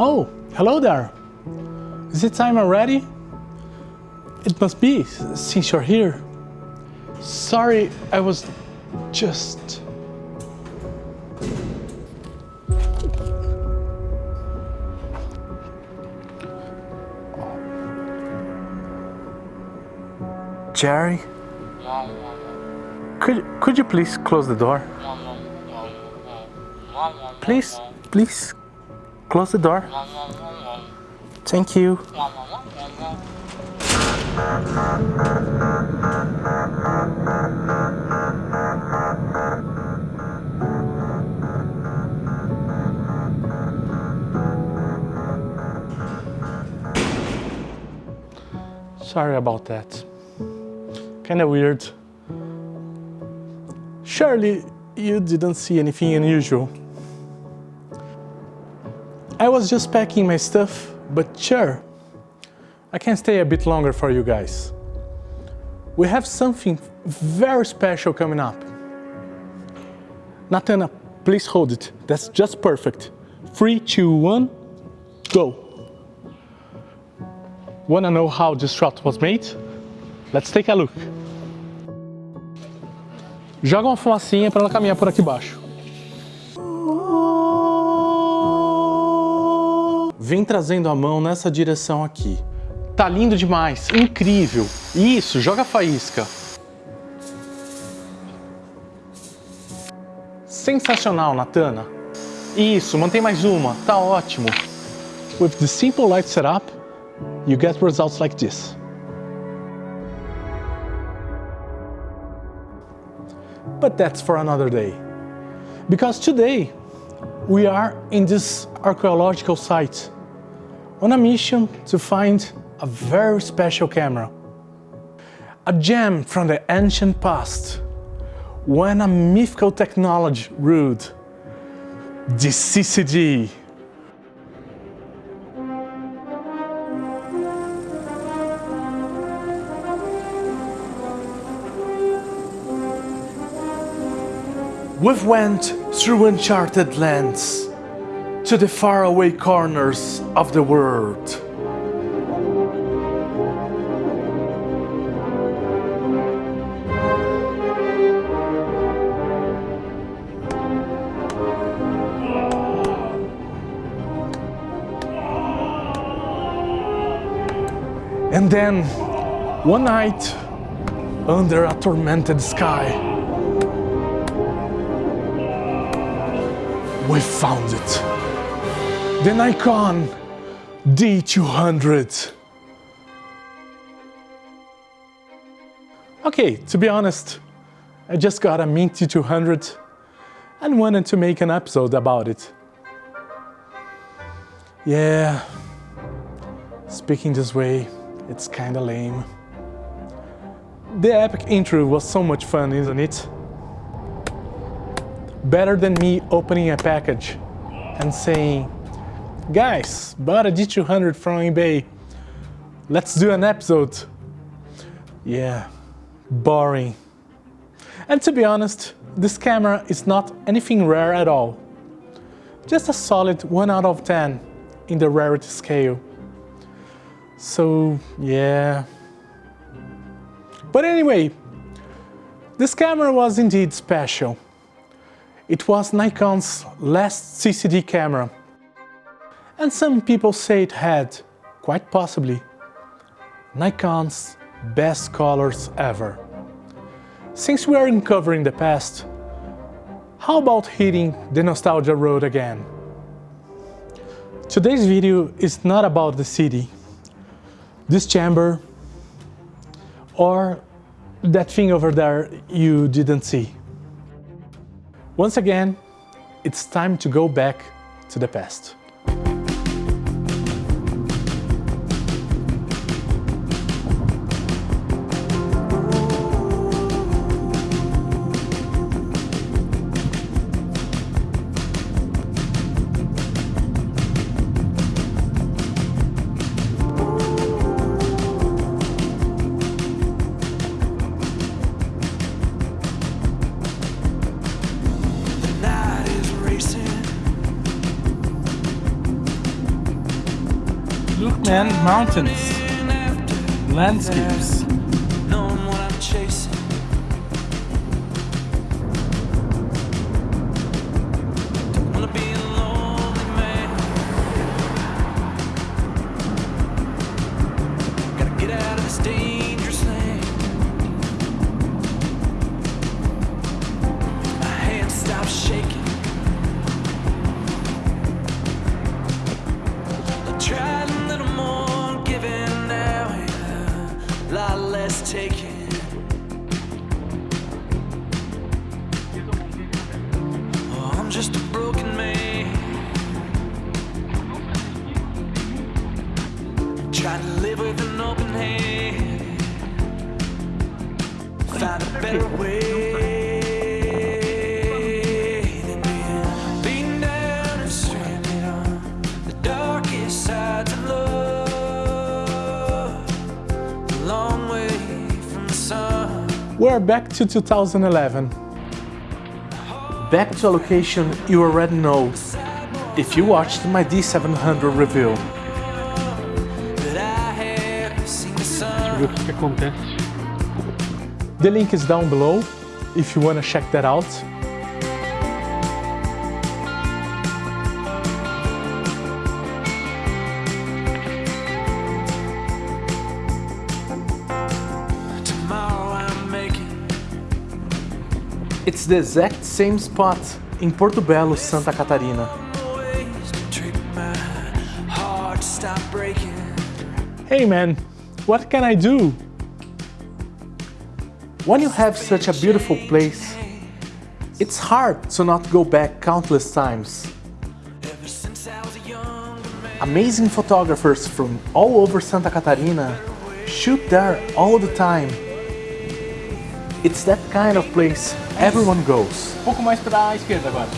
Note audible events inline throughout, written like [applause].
Oh, hello there. Is it time already? It must be, since you're here. Sorry, I was just... Jerry? Could, could you please close the door? Please, please, close the door. Thank you. Sorry about that. Kinda weird. Surely you didn't see anything unusual. I was just packing my stuff, but sure, I can stay a bit longer for you guys. We have something very special coming up. Natana, please hold it. That's just perfect. Three, two, one, go. Wanna know how this shot was made? Let's take a look. Joga uma fumacinha para ela caminhar por aqui embaixo. Vem trazendo a mão nessa direção aqui. Tá lindo demais, incrível. Isso, joga faísca. Sensacional, Natana. Isso, mantém mais uma, tá ótimo. With the simple light setup, you get results like this. But that's for another day. Because today, we are in this archaeological site on a mission to find a very special camera. A gem from the ancient past, when a mythical technology ruled, the CCD. We've went through uncharted lands to the faraway corners of the world. And then, one night, under a tormented sky, we found it. The Nikon D200. Okay, to be honest, I just got a Mint D200 and wanted to make an episode about it. Yeah, speaking this way, it's kinda lame. The epic intro was so much fun, isn't it? Better than me opening a package and saying, guys, bought a D200 from eBay. Let's do an episode. Yeah, boring. And to be honest, this camera is not anything rare at all. Just a solid 1 out of 10 in the rarity scale. So, yeah. But anyway, this camera was indeed special. It was Nikon's last CCD camera. And some people say it had, quite possibly, Nikon's best colors ever. Since we are uncovering the past, how about hitting the nostalgia road again? Today's video is not about the city, this chamber, or that thing over there you didn't see. Once again, it's time to go back to the past. Man, mountains, landscapes. Trying back to 2011. Back to a location you already know if you watched my D700 review. ver o que, que acontece. The link is down below if you want to check that out. It's the exact same spot in Porto Belo, Santa Catarina. Hey man, what can I do? When you have such a beautiful place, it's hard to not go back countless times. Amazing photographers from all over Santa Catarina shoot there all the time. It's that kind of place everyone goes. Um pouco mais para a esquerda agora.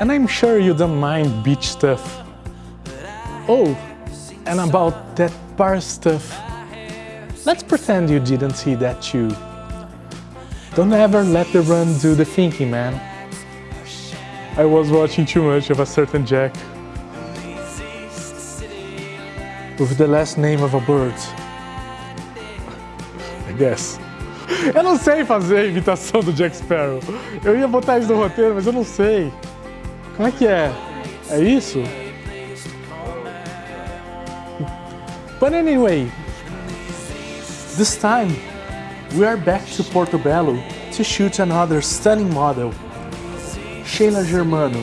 And I'm sure you don't mind beach stuff. Oh, and about that bar stuff. Let's pretend you didn't see that too. Don't ever let the run do the thinking, man. I was watching too much of a certain Jack. With the last name of a bird. I guess. Eu não sei fazer a imitação do Jack Sparrow. Eu ia botar isso no roteiro, mas eu não sei. Como é que é? É isso? But anyway, this time we are back to Porto Belo to shoot another stunning model, Sheila Germano.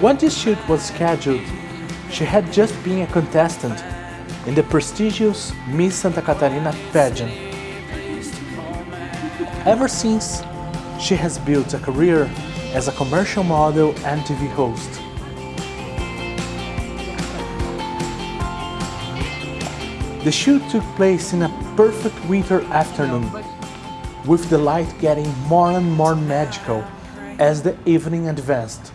When this shoot was scheduled, she had just been a contestant in the prestigious Miss Santa Catarina pageant. Ever since, she has built a career as a commercial model and TV host. The shoot took place in a perfect winter afternoon, with the light getting more and more magical as the evening advanced.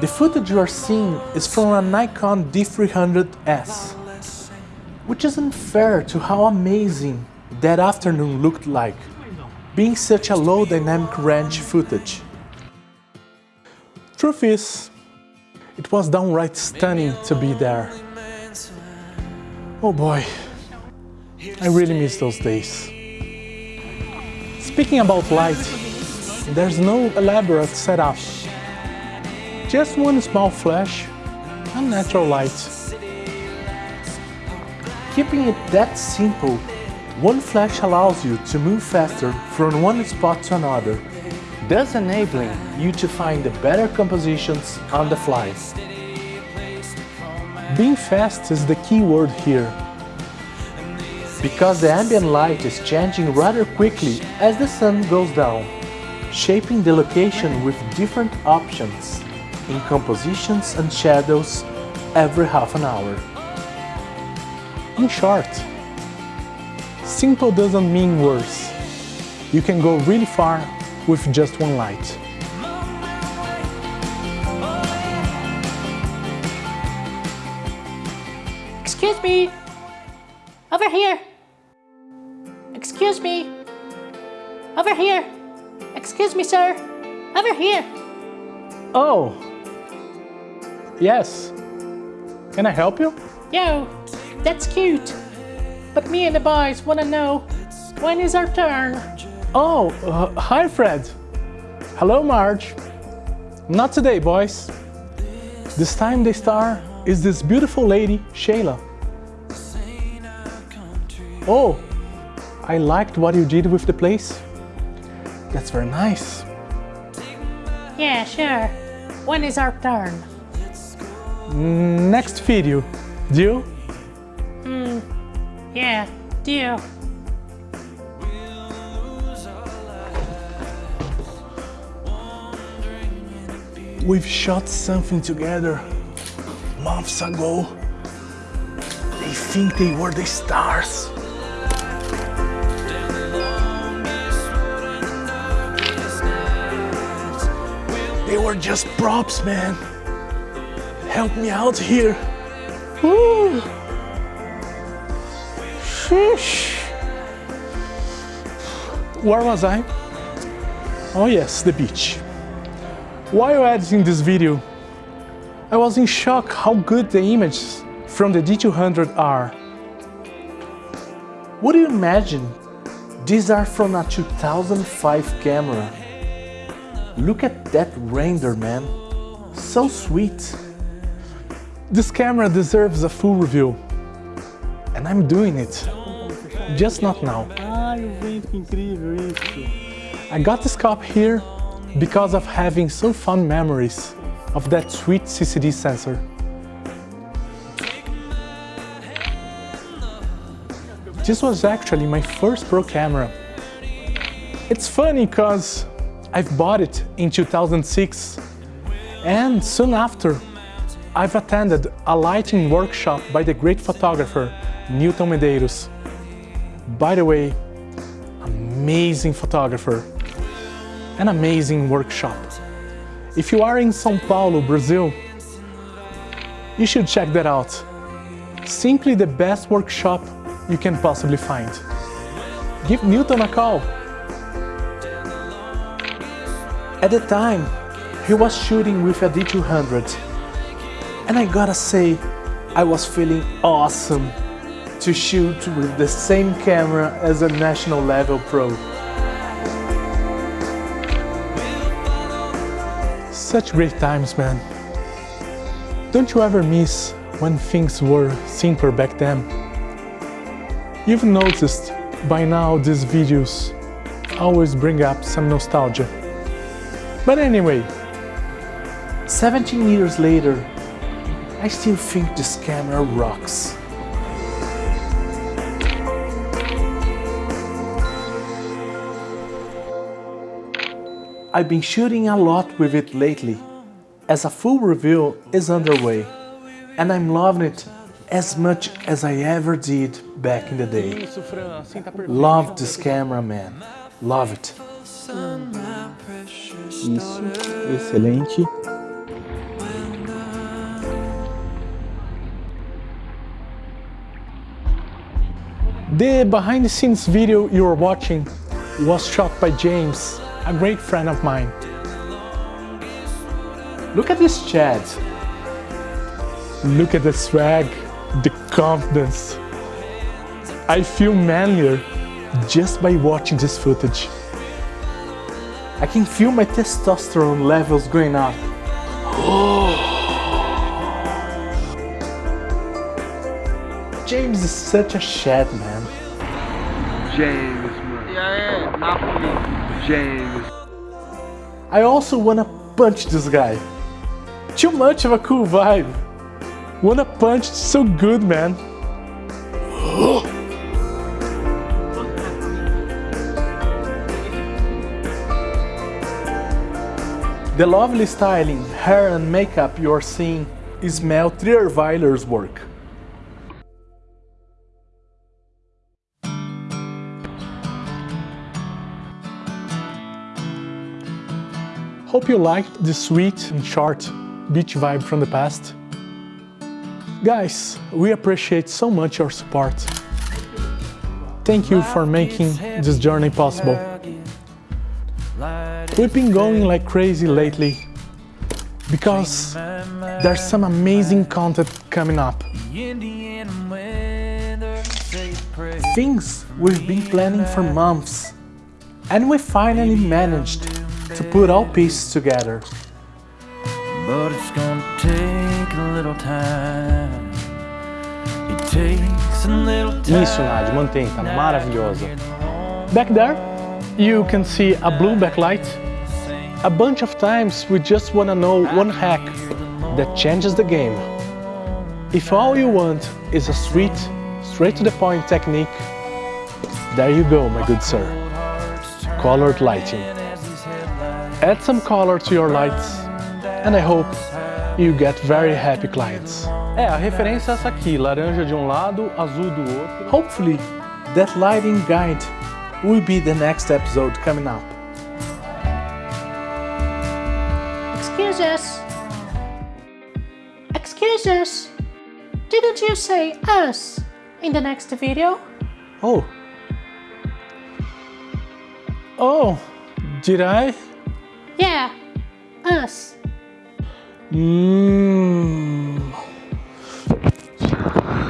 The footage you are seeing is from a Nikon D300S, which isn't fair to how amazing that afternoon looked like, being such a low dynamic range footage. Truth is, it was downright stunning to be there. Oh boy, I really miss those days. Speaking about light, there's no elaborate setup. Just one small flash and natural light. Keeping it that simple, one flash allows you to move faster from one spot to another thus enabling you to find the better compositions on the fly. Being fast is the key word here, because the ambient light is changing rather quickly as the sun goes down, shaping the location with different options in compositions and shadows every half an hour. In short, simple doesn't mean worse. You can go really far with just one light. Excuse me, over here. Excuse me. Over here. Excuse me, sir. Over here. Oh. Yes. Can I help you? Yo, that's cute. But me and the boys want to know when is our turn? Oh, uh, hi Fred. Hello Marge. Not today, boys. This time the star is this beautiful lady, Shayla. Oh, I liked what you did with the place. That's very nice. Yeah, sure. When is our turn? Next video. Deal? Hmm, yeah, deal. We've shot something together months ago. They think they were the stars. They were just props, man. Help me out here. Woo. Sheesh. Where was I? Oh yes, the beach. While editing this video, I was in shock how good the images from the D200 are. Would you imagine these are from a 2005 camera? Look at that render, man. So sweet. This camera deserves a full review. And I'm doing it. Just not now. Ai, o vento, que incrível isso. I got this cup here because of having so fond memories of that sweet CCD sensor. This was actually my first pro camera. It's funny because I've bought it in 2006 and soon after I've attended a lighting workshop by the great photographer Newton Medeiros. By the way, amazing photographer, an amazing workshop. If you are in São Paulo, Brazil, you should check that out. Simply the best workshop you can possibly find. Give Newton a call. At the time, he was shooting with a D200. And I gotta say, I was feeling awesome to shoot with the same camera as a national level pro. Such great times, man. Don't you ever miss when things were simpler back then? You've noticed by now these videos always bring up some nostalgia. But anyway, 17 years later, I still think this camera rocks. I've been shooting a lot with it lately, as a full review is underway, and I'm loving it as much as I ever did back in the day. Isso, Fran, assim tá perfeito. Love this camera, man. Love it. Isso, excelente. The behind the scenes video you are watching was shot by James, a great friend of mine. Look at this Chad. Look at the swag, the confidence. I feel manlier just by watching this footage. I can feel my testosterone levels going up. Oh. James is such a Chad, man. James, mano. E aí, Napoli. James. I also wanna punch this guy. Too much of a cool vibe. Wanna punch so good, man. [gasps] Oh. The lovely styling, hair and makeup you're seeing is Mel Trierweiler's work. Hope you liked the sweet and short beach vibe from the past. Guys, we appreciate so much your support. Thank you for making this journey possible. We've been going like crazy lately because there's some amazing content coming up. Indian weather, say a prayer. Things we've been planning for months. And we finally managed to put all pieces together. But it's gonna take a little time. It takes a little time. Isso, Nádia, mantém, tá maravilhosa. Back there, you can see a blue backlight. A bunch of times we just wanna know one hack that changes the game. If all you want is a sweet, straight to the point technique, there you go, my good sir. Colored lighting. Add some color to your lights, and I hope you get very happy clients. É, a referência é essa aqui, laranja de um lado, azul do outro. Hopefully, that lighting guide will be the next episode coming up. Excuse us. Excuse us. Didn't you say us in the next video? Oh. Oh, did I? Yeah, us. Mmm.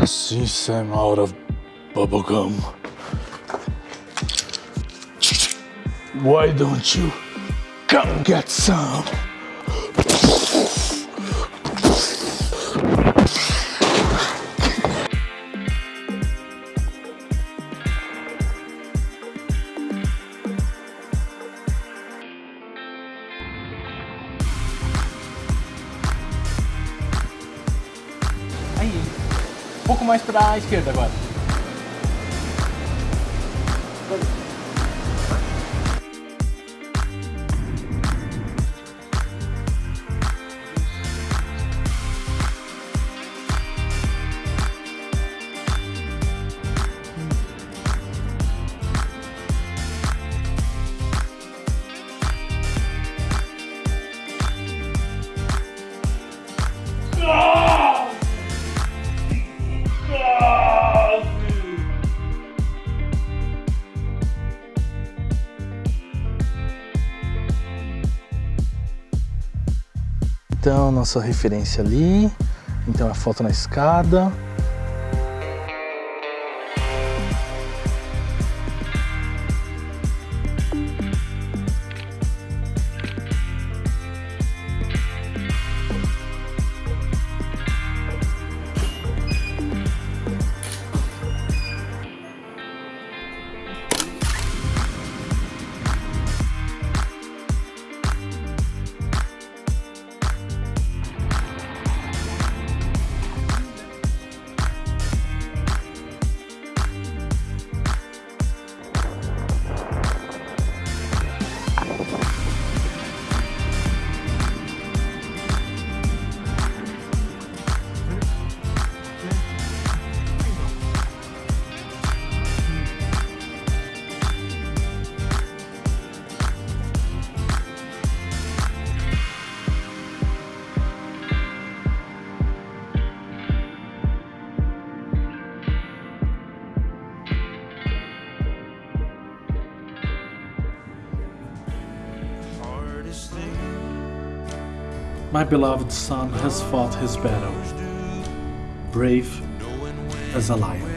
Since I'm out of bubblegum, why don't you come get some? Aí. Um pouco mais pra esquerda agora. Então, nossa referência ali. Então, a foto na escada. My beloved son has fought his battle, brave as a lion.